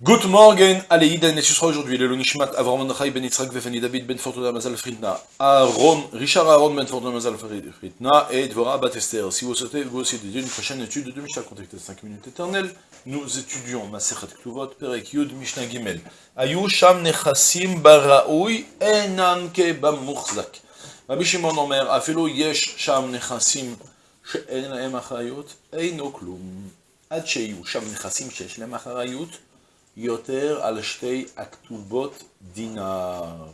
Good morning, allez, Iden, et ce sera aujourd'hui le Nishmat Avram Chai ben Yitzhak Vefani David ben Fortuna Mazal Fritna, Aaron, Richard Aaron ben Fortuna Mazal Fritna, et Dvora Bat Esther. Si vous souhaitez vous aussi dédier une prochaine étude de Mishnah, contactez 5 minutes éternelles, nous étudions Maserhet Ktuvot, Perek Yud, Mishnah Gimel. Ayu Sham Nechasim Baraoui, Enan Ke Bamuchzak. Rabbi Shimon Omer, Afelo Yesh Sham Nechasim, שאין להם אחריות, אינו כלום. עד שיהיו שם נכסים שיש להם אחריות, Yoter al aktubot dinar.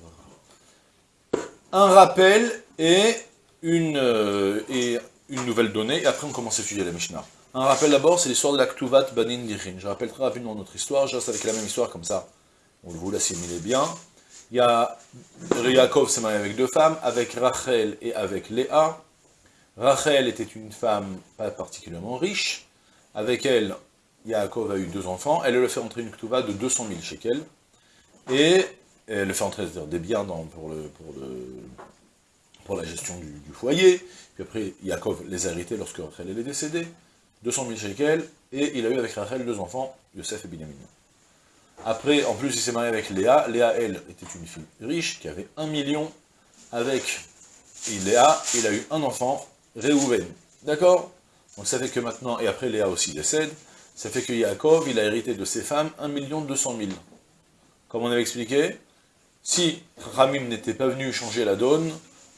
Un rappel et une, euh, et une nouvelle donnée, et après on commence à étudier la Mishnah. Un rappel d'abord, c'est l'histoire de l'aktuvat banin dirin. Je rappelle très rapidement notre histoire, je reste avec la même histoire comme ça, on vous l'assimilez bien. Il y a Yaakov s'est marié avec deux femmes, avec Rachel et avec Léa. Rachel était une femme pas particulièrement riche, avec elle Yaakov a eu deux enfants, elle le fait entrer une ktuva de 200 000 shekels, et elle le fait entrer des biens dans, pour, pour, la gestion du, foyer, puis après Yaakov les a hérités lorsque Rachel est décédée, 200 000 shekels, et il a eu avec Rachel deux enfants, Yosef et Binyamin. Après, en plus, il s'est marié avec Léa, Léa, elle, était une fille riche, qui avait un million, avec Léa, il a eu un enfant, Réhouven, d'accord? Donc ça fait que maintenant, et après Léa aussi décède, ça fait que Yaakov, il a hérité de ses femmes 1 200 000. Comme on avait expliqué, si Ramim n'était pas venu changer la donne,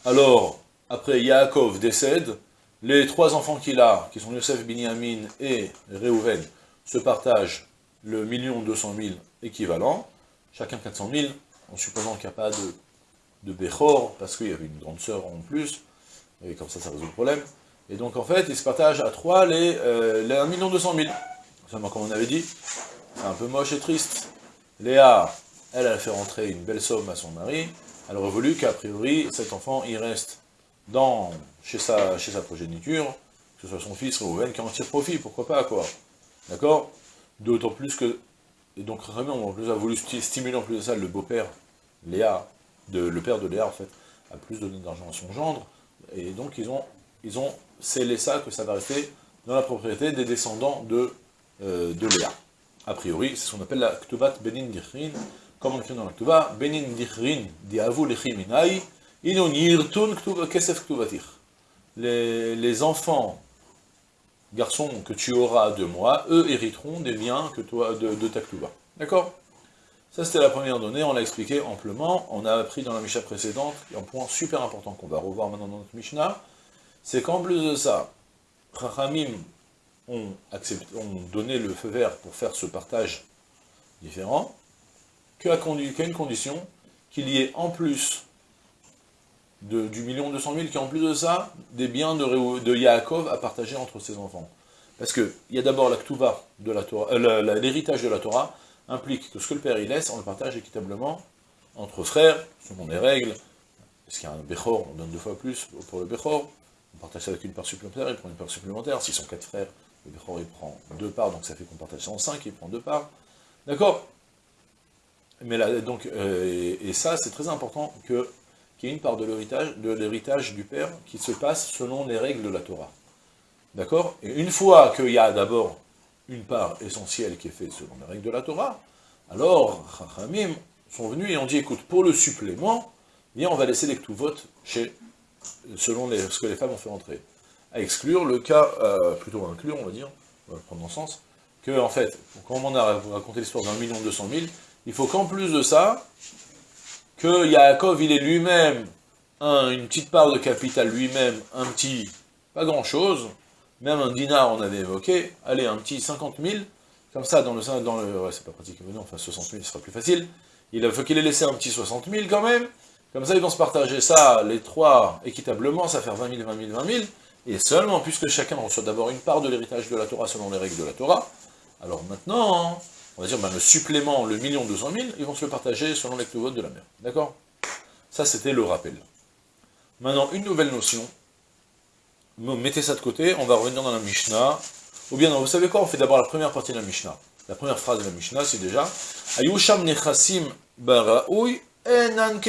alors, après Yaakov décède, les trois enfants qu'il a, qui sont Yosef, Binyamin et Reuven, se partagent le million 200 000 équivalent, chacun 400 000, en supposant qu'il n'y a pas de, de Bechor, parce qu'il y avait une grande sœur en plus, et comme ça, ça résout le problème. Et donc, en fait, ils se partagent à trois les, euh, les 1 200 000. Comme on avait dit, c'est un peu moche et triste. Léa, elle, a fait rentrer une belle somme à son mari. Elle aurait voulu qu'a priori, cet enfant, il reste dans, chez, sa, chez sa progéniture, que ce soit son fils Reuven qui en tire profit, pourquoi pas, quoi. D'accord? D'autant plus que, et donc vraiment, en plus, a voulu stimuler en plus de ça le beau-père, Léa, de, le père de Léa, en fait, a plus donné d'argent à son gendre, et donc ils ont, ils ont scellé ça, que ça va rester dans la propriété des descendants de euh, de Léa. A priori, c'est ce qu'on appelle la Ktubat Benin Dichrin, comme on écrit dans la Ktuba, Benin Dichrin diavu lechiminai, inon yirtun kesef Ktubatir. Les enfants, garçons que tu auras de moi, eux hériteront des biens que toi, de, ta Ktuba. D'accord? Ça, c'était la première donnée, on l'a expliqué amplement. On a appris dans la Mishnah précédente, un point super important qu'on va revoir maintenant dans notre Mishnah, c'est qu'en plus de ça, Chachamim ont, donné le feu vert pour faire ce partage différent, qu'à une condition, qu'il y ait en plus du million deux cent mille, ait en plus de ça, des biens de, de Yaakov à partager entre ses enfants. Parce qu'il y a d'abord la de euh, l'héritage de la Torah implique que ce que le père y laisse, on le partage équitablement entre frères, selon les règles. Est-ce qu'il y a un Bechor, on donne deux fois plus pour le Bechor, on partage ça avec une part supplémentaire, il prend une part supplémentaire, s'ils sont quatre frères, il prend deux parts, donc ça fait qu'on partage ça en cinq, il prend deux parts. D'accord? Mais là, donc, euh, et, ça, c'est très important qu'il y ait une part de l'héritage du père qui se passe selon les règles de la Torah. D'accord? Et une fois qu'il y a d'abord une part essentielle qui est faite selon les règles de la Torah, alors, Chachamim sont venus et ont dit, écoute, pour le supplément, bien, on va laisser les vote chez, selon ce que les femmes ont fait entrer exclure le cas, euh, plutôt inclure, on va dire, on va prendre dans le sens, que, en fait, quand on a raconté l'histoire d'un million deux cent mille, il faut qu'en plus de ça, que Yaakov, il est lui-même une petite part de capital lui-même, un petit, pas grand-chose, même un dinar, on avait évoqué, allez, un petit 50 000, comme ça, dans le, dans le ouais, c'est pas pratique, mais non, enfin 60 000, ce sera plus facile, il faut qu'il ait laissé un petit 60 000 quand même, comme ça, ils vont se partager ça, les trois, équitablement, ça fait 20 000, 20 000, 20 000, et seulement, puisque chacun reçoit d'abord une part de l'héritage de la Torah selon les règles de la Torah, alors maintenant, on va dire, ben, le supplément, le million deux cent mille, ils vont se le partager selon les votes de la mer. D'accord? Ça, c'était le rappel. Maintenant, une nouvelle notion. Mettez ça de côté, on va revenir dans la Mishnah. Ou bien, vous savez quoi On fait d'abord la première partie de la Mishnah. La première phrase de la Mishnah, c'est déjà Ayusham nechasim enan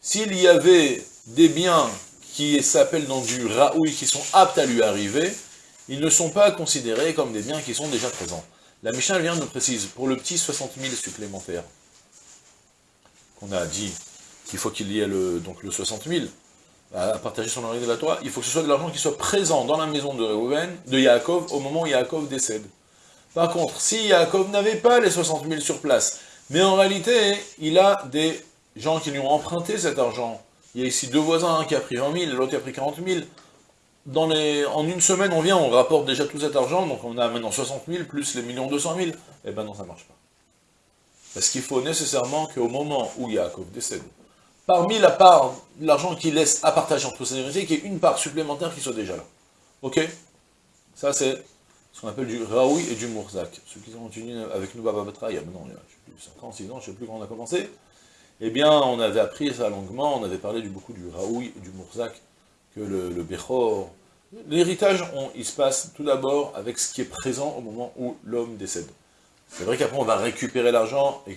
S'il y avait des biens qui s'appellent dans du raoui, qui sont aptes à lui arriver, ils ne sont pas considérés comme des biens qui sont déjà présents. La Mishnah vient nous précise, pour le petit 60 000 supplémentaire, qu'on a dit qu'il faut qu'il y ait le, donc le 60 000, à partager son origine de la Torah, il faut que ce soit de l'argent qui soit présent dans la maison de Reuven, de Yaakov, au moment où Yaakov décède. Par contre, si Yaakov n'avait pas les 60 000 sur place, mais en réalité, il a des gens qui lui ont emprunté cet argent. Il y a ici deux voisins, un qui a pris 20 000, l'autre qui a pris 40 000. Dans les... En une semaine, on vient, on rapporte déjà tout cet argent, donc on a maintenant 60 000 plus les millions 200 000. Eh ben non, ça marche pas. Parce qu'il faut nécessairement qu'au moment où Yaakov décède, parmi la part l'argent qu'il laisse à partager entre ses héritiers, qu'il y ait une part supplémentaire qui soit déjà là. Ok? Ça, c'est ce qu'on appelle du Raoui et du Mourzak. Ceux qui ont continué avec nous, Baba Batra, il y a maintenant, je sais plus, 5 ans, 6 ans, je ne sais plus quand on a commencé, eh bien, on avait appris ça longuement, on avait parlé du, beaucoup du Raoui du Mourzak, que le, le Bechor... L'héritage, il se passe tout d'abord avec ce qui est présent au moment où l'homme décède. C'est vrai qu'après, on va récupérer l'argent, et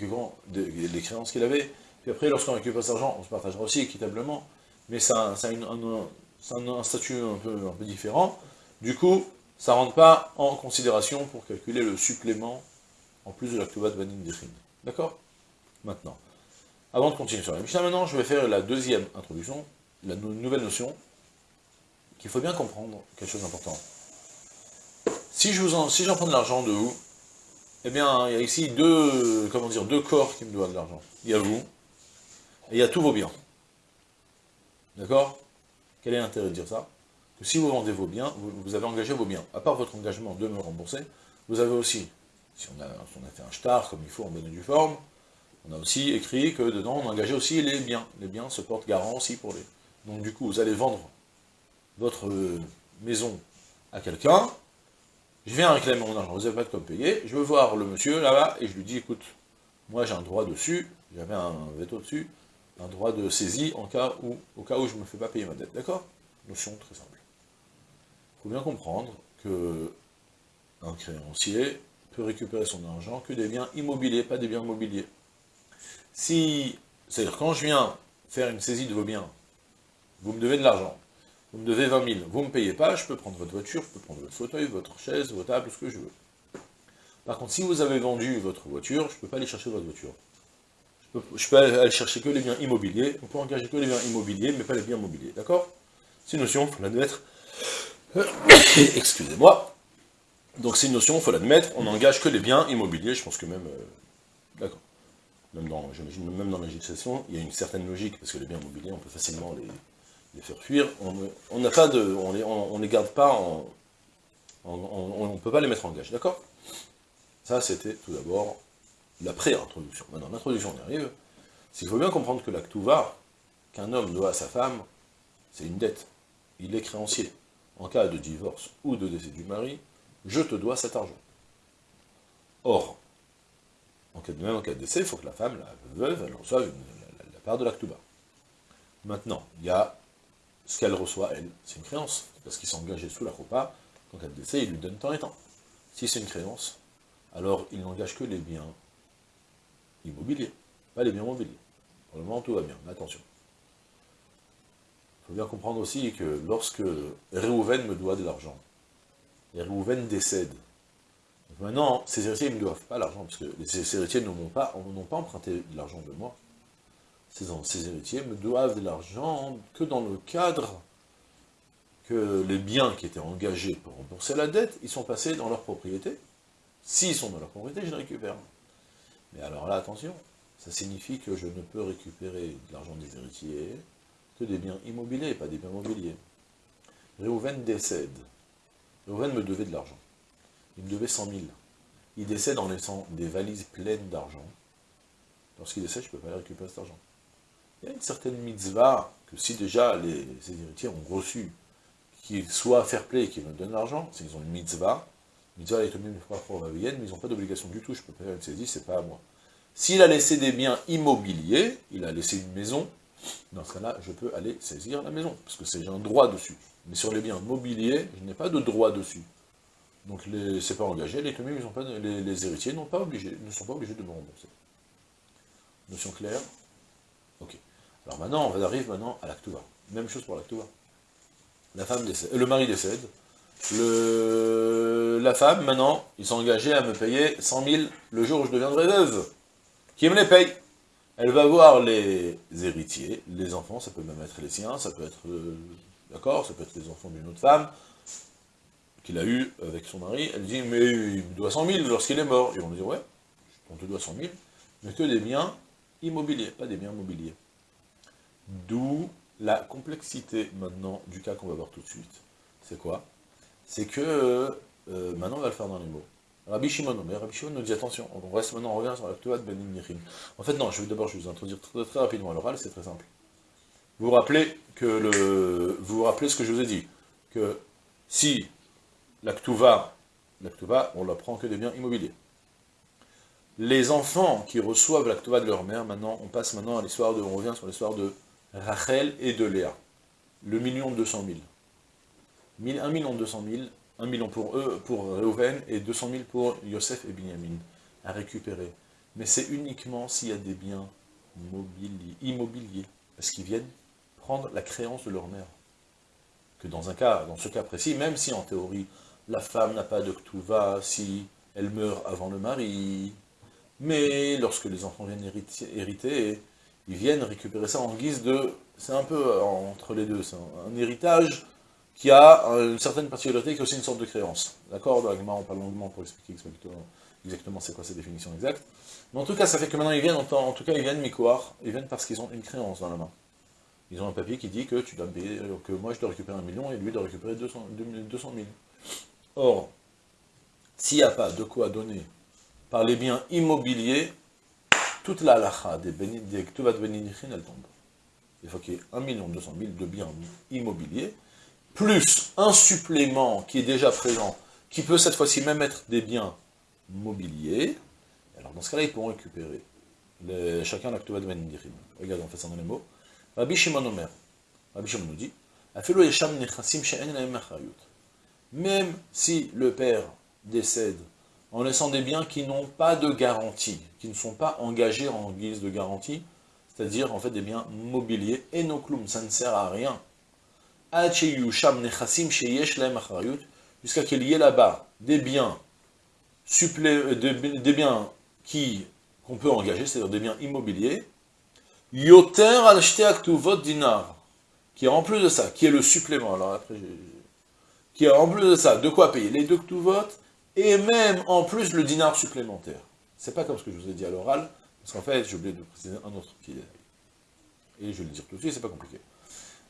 les créances qu'il avait, puis après, lorsqu'on récupère cet argent, on se partagera aussi équitablement, mais ça, ça a un, statut un peu, différent. Du coup, ça ne rentre pas en considération pour calculer le supplément en plus de la de Banin. D'accord? Maintenant, avant de continuer sur la Mishnah, maintenant, je vais faire la deuxième introduction, la nouvelle notion, qu'il faut bien comprendre, quelque chose d'important. Si j'en si prends de l'argent de vous, eh bien, il y a ici deux, comment dire, deux corps qui me doivent de l'argent. Il y a vous, et il y a tous vos biens. D'accord? Quel est l'intérêt de dire ça? Que si vous vendez vos biens, vous, avez engagé vos biens. À part votre engagement de me rembourser, vous avez aussi, si on a, fait un star comme il faut en bonne et due forme, on a aussi écrit que dedans on engageait aussi les biens. Les biens se portent garant aussi pour les... Donc du coup, vous allez vendre votre maison à quelqu'un, je viens réclamer mon argent, vous n'avez pas de quoi je veux voir le monsieur là-bas, et je lui dis, écoute, moi j'ai un droit dessus, j'avais un veto dessus, un droit de saisie en cas où, au cas où je ne me fais pas payer ma dette, d'accord? Notion très simple. Faut bien comprendre que un créancier peut récupérer son argent que des biens immobiliers, pas des biens mobiliers. Si, c'est-à-dire quand je viens faire une saisie de vos biens, vous me devez de l'argent, vous me devez 20 000, vous ne me payez pas, je peux prendre votre voiture, je peux prendre votre fauteuil, votre chaise, votre table, ce que je veux. Par contre, si vous avez vendu votre voiture, je ne peux pas aller chercher votre voiture. Je peux, peux, aller chercher que les biens immobiliers, on peut engager que les biens immobiliers, mais pas les biens mobiliers, d'accord? C'est une notion, il faut l'admettre, Excusez-moi. Donc c'est une notion, il faut l'admettre, on n'engage que les biens immobiliers, je pense que même... Euh, d'accord. Même dans, même dans la législation, il y a une certaine logique, parce que les biens immobiliers, on peut facilement les, faire fuir. On n'a pas de... On les, on, les garde pas en... on ne peut pas les mettre en gage, d'accord? Ça, c'était tout d'abord la pré-introduction. Maintenant, l'introduction, on y arrive. Il faut bien comprendre que l'acte va, qu'un homme doit à sa femme, c'est une dette. Il est créancier en cas de divorce ou de décès du mari, je te dois cet argent. Or, en cas de, même en cas de décès, il faut que la femme, la veuve, elle reçoive la, part de l'actuba. Maintenant, il y a ce qu'elle reçoit, elle, c'est une créance, parce qu'il s'est engagé sous la copa, en cas de décès, il lui donne temps et temps. Si c'est une créance, alors il n'engage que les biens immobiliers, pas les biens mobiliers. Pour le moment, tout va bien, mais attention. Il faut bien comprendre aussi que lorsque Réhouven me doit de l'argent, et Réhouven décède, maintenant, ces héritiers ne me doivent pas l'argent, parce que ces héritiers n'ont pas, emprunté de l'argent de moi. Ces, ces héritiers me doivent de l'argent que dans le cadre que les biens qui étaient engagés pour rembourser la dette, ils sont passés dans leur propriété. S'ils sont dans leur propriété, je les récupère. Mais alors là, attention, ça signifie que je ne peux récupérer de l'argent des héritiers, que des biens immobiliers, pas des biens mobiliers. Réhouven décède. Réhouven me devait de l'argent. Il me devait 100 000. Il décède en laissant des valises pleines d'argent. Lorsqu'il décède, je ne peux pas récupérer cet argent. Il y a une certaine mitzvah que si déjà les, héritiers ont reçu, qu'ils soient fair play et qu'ils me donnent l'argent, s'ils ont une mitzvah, mitzvah est même mais ils n'ont pas d'obligation du tout, je peux pas faire une saisie, c'est pas à moi. S'il a laissé des biens immobiliers, il a laissé une maison, dans ce cas-là, je peux aller saisir la maison, parce que j'ai un droit dessus. Mais sur les biens mobiliers, je n'ai pas de droit dessus. Donc c'est pas engagé, les, les, héritiers n'ont pas obligé, ne sont pas obligés de me rembourser. Notion claire Ok. Alors maintenant, on arrive maintenant à l'actua. Même chose pour l'actua. La femme décède, le mari décède, la femme, maintenant, ils sont engagés à me payer 100 000 le jour où je deviendrai veuve. Qui me les paye Elle va voir les héritiers, les enfants, ça peut même être les siens, ça peut être, euh, d'accord, ça peut être les enfants d'une autre femme, qu'il a eu avec son mari, elle dit, mais il me doit 100 000 lorsqu'il est mort. Ils vont lui dire, ouais, on te doit 100 000, mais que des biens immobiliers, pas des biens mobiliers. D'où la complexité maintenant du cas qu'on va voir tout de suite. C'est quoi? C'est que, euh, maintenant on va le faire dans les mots. Rabbi Shimon, mais Rabbi Shimon nous dit attention, on reste maintenant, on revient sur la de Ben En fait non, je vais d'abord vous introduire très, très rapidement à l'oral, c'est très simple. Vous vous rappelez que le, vous vous rappelez ce que je vous ai dit, que si la Ktuva, on la prend que des biens immobiliers. Les enfants qui reçoivent la Ktuva de leur mère, maintenant, on passe maintenant à l'histoire de, on revient sur l'histoire de Rachel et de Léa. Le million deux cent mille. Un million deux cent mille, un million pour eux, pour Reuven, et 200 000 pour Yosef et Binyamin, à récupérer. Mais c'est uniquement s'il y a des biens immobiliers, parce qu'ils viennent prendre la créance de leur mère. Que dans un cas, dans ce cas précis, même si en théorie, la femme n'a pas de ktuva si elle meurt avant le mari, mais lorsque les enfants viennent hériter, ils viennent récupérer ça en guise de... C'est un peu entre les deux, c'est un, héritage qui a une certaine particularité, qui est aussi une sorte de créance. D'accord Dans on parle longuement pour expliquer exactement c'est quoi ces définitions exactes. Mais en tout cas, ça fait que maintenant ils viennent, en, tout cas ils viennent mikoar, ils viennent parce qu'ils ont une créance dans la main. Ils ont un papier qui dit que tu dois moi je dois récupérer un million et lui doit récupérer 200, 200 000. Or, s'il n'y a pas de quoi donner par les biens immobiliers, toute la halakha des, des Ktuvat Beninichin, elle tombe. Il faut qu'il y ait 1 200 000 de biens immobiliers, plus un supplément qui est déjà présent, qui peut cette fois-ci même être des biens mobiliers. Alors dans ce cas-là, ils pourront récupérer chacun la Ktuvat Beninichin. Regarde, on fait ça dans les mots. Rabbi Shimon Omer, Rabbi Shimon nous dit, même si le père décède en laissant des biens qui n'ont pas de garantie, qui ne sont pas engagés en guise de garantie, c'est-à-dire en fait des biens mobiliers, et no ça ne sert à rien. Jusqu'à qu'il y ait là-bas des biens, euh, des biens qu'on peut engager, c'est-à-dire des biens immobiliers, yoter al dinar, qui est en plus de ça, qui est le supplément, alors après qui a en plus de ça, de quoi payer les deux vote et même en plus le dinar supplémentaire. C'est pas comme ce que je vous ai dit à l'oral, parce qu'en fait, j'ai oublié de préciser un autre qui est... Et je vais le dire tout de suite, c'est pas compliqué.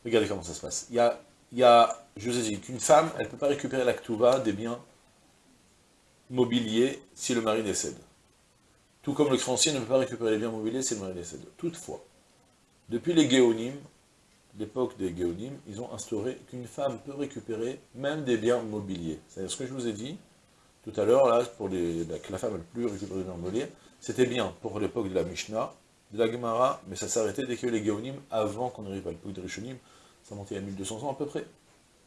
Regardez comment ça se passe. Il y a, il y a je vous ai dit qu'une femme, elle ne peut pas récupérer l'actuva des biens mobiliers si le mari décède. Tout comme le créancier ne peut pas récupérer les biens mobiliers si le mari décède. Toutefois, depuis les Géonimes, l'époque des Géonimes, ils ont instauré qu'une femme peut récupérer même des biens mobiliers. C'est-à-dire ce que je vous ai dit tout à l'heure, là, pour que la femme ne peut plus récupérer des biens mobiliers, c'était bien pour l'époque de la Mishnah, de la Gemara, mais ça s'arrêtait dès que les Géonimes, avant qu'on arrive à l'époque des Rishonim, ça montait à 1200 ans à peu près.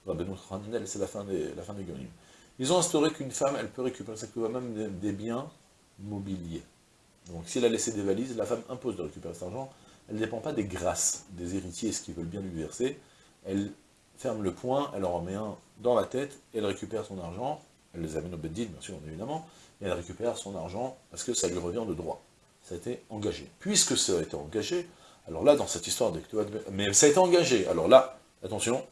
c'est la fin des, la fin des Géonimes. Ils ont instauré qu'une femme, elle peut récupérer ça même des, des biens mobiliers. Donc si elle a laissé des valises, la femme impose de récupérer cet argent, elle ne dépend pas des grâces des héritiers, ce qu'ils veulent bien lui verser. Elle ferme le poing, elle en remet un dans la tête, elle récupère son argent, elle les amène au Beddin, bien sûr, évidemment, et elle récupère son argent parce que ça lui revient de droit. Ça a été engagé. Puisque ça a été engagé, alors là, dans cette histoire de mais ça a été engagé, alors là, attention,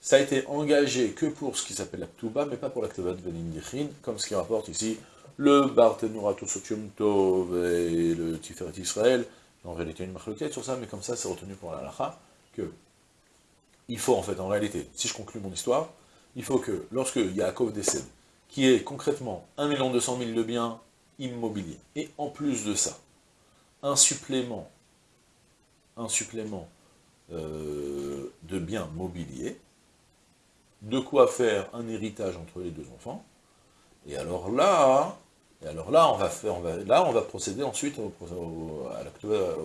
ça a été engagé que pour ce qui s'appelle la mais pas pour la Ktuba de Benin comme ce qui rapporte ici le Barthénourato Sotium Tov et le Tiferet Israël, en réalité une marloquette sur ça, mais comme ça, c'est retenu pour la lacha, que il faut en fait, en réalité, si je conclue mon histoire, il faut que, lorsque Yaakov décède, qui est concrètement 1 200 000 de biens immobiliers, et en plus de ça, un supplément, un supplément euh, de biens mobiliers, de quoi faire un héritage entre les deux enfants, et alors là, et alors là, on va, faire, là, on va procéder ensuite au,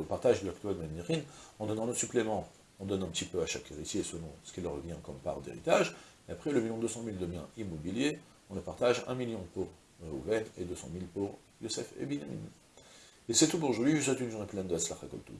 partage de l'actuel de Manirin en donnant le supplément. On donne un petit peu à chaque héritier selon ce qui leur revient comme part d'héritage. Et après, le million 200 000 de biens immobiliers, on le partage 1 million pour Rouven et 200 000 pour Yosef et Binyamin. Et c'est tout pour aujourd'hui. Je vous souhaite une journée pleine de Aslach tout.